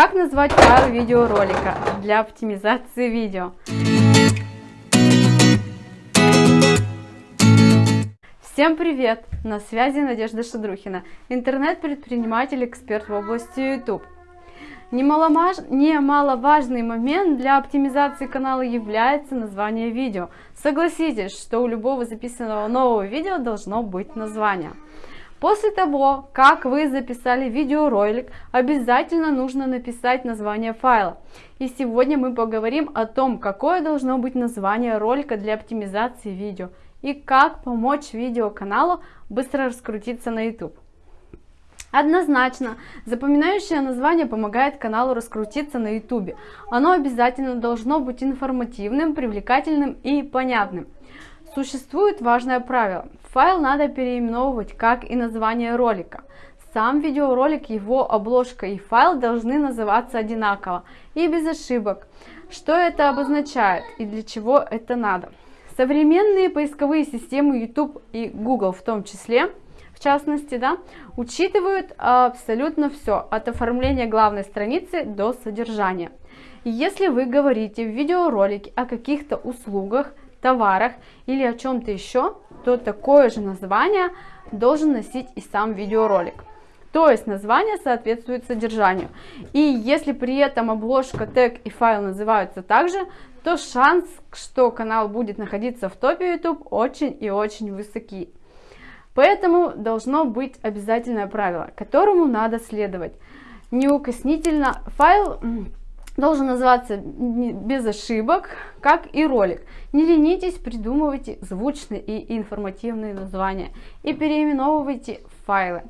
Как назвать файл видеоролика для оптимизации видео? Всем привет! На связи Надежда Шадрухина, интернет-предприниматель, эксперт в области YouTube. Немаломаж... Немаловажный момент для оптимизации канала является название видео. Согласитесь, что у любого записанного нового видео должно быть название. После того, как вы записали видеоролик, обязательно нужно написать название файла. И сегодня мы поговорим о том, какое должно быть название ролика для оптимизации видео и как помочь видеоканалу быстро раскрутиться на YouTube. Однозначно, запоминающее название помогает каналу раскрутиться на YouTube. Оно обязательно должно быть информативным, привлекательным и понятным. Существует важное правило. Файл надо переименовывать, как и название ролика. Сам видеоролик, его обложка и файл должны называться одинаково и без ошибок. Что это обозначает и для чего это надо? Современные поисковые системы YouTube и Google в том числе, в частности, да, учитывают абсолютно все, от оформления главной страницы до содержания. Если вы говорите в видеоролике о каких-то услугах, товарах или о чем-то еще, то такое же название должен носить и сам видеоролик. То есть название соответствует содержанию. И если при этом обложка, тег и файл называются также, то шанс, что канал будет находиться в топе YouTube очень и очень высокий. Поэтому должно быть обязательное правило, которому надо следовать. Неукоснительно файл должен называться без ошибок, как и ролик. Не ленитесь, придумывайте звучные и информативные названия и переименовывайте файлы.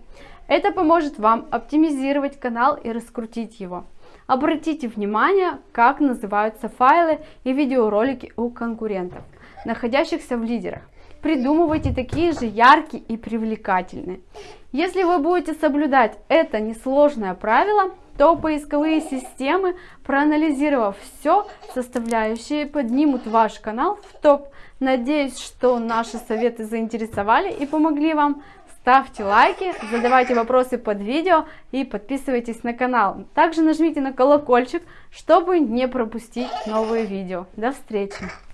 Это поможет вам оптимизировать канал и раскрутить его. Обратите внимание, как называются файлы и видеоролики у конкурентов, находящихся в лидерах. Придумывайте такие же яркие и привлекательные. Если вы будете соблюдать это несложное правило, то поисковые системы, проанализировав все, составляющие поднимут ваш канал в топ. Надеюсь, что наши советы заинтересовали и помогли вам. Ставьте лайки, задавайте вопросы под видео и подписывайтесь на канал. Также нажмите на колокольчик, чтобы не пропустить новые видео. До встречи!